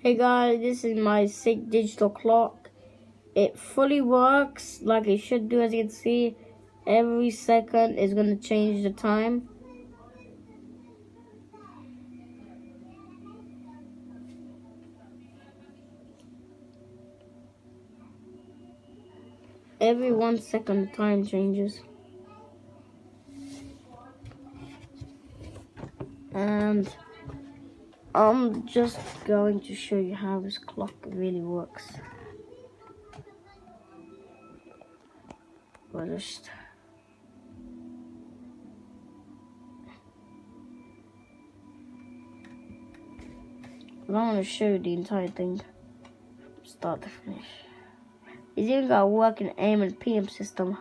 Hey guys, this is my sick digital clock. It fully works like it should do as you can see. Every second is going to change the time. Every one second the time changes. And I'm just going to show you how this clock really works. We'll just I don't want to show you the entire thing start to finish. It's even got a working AM and PM system.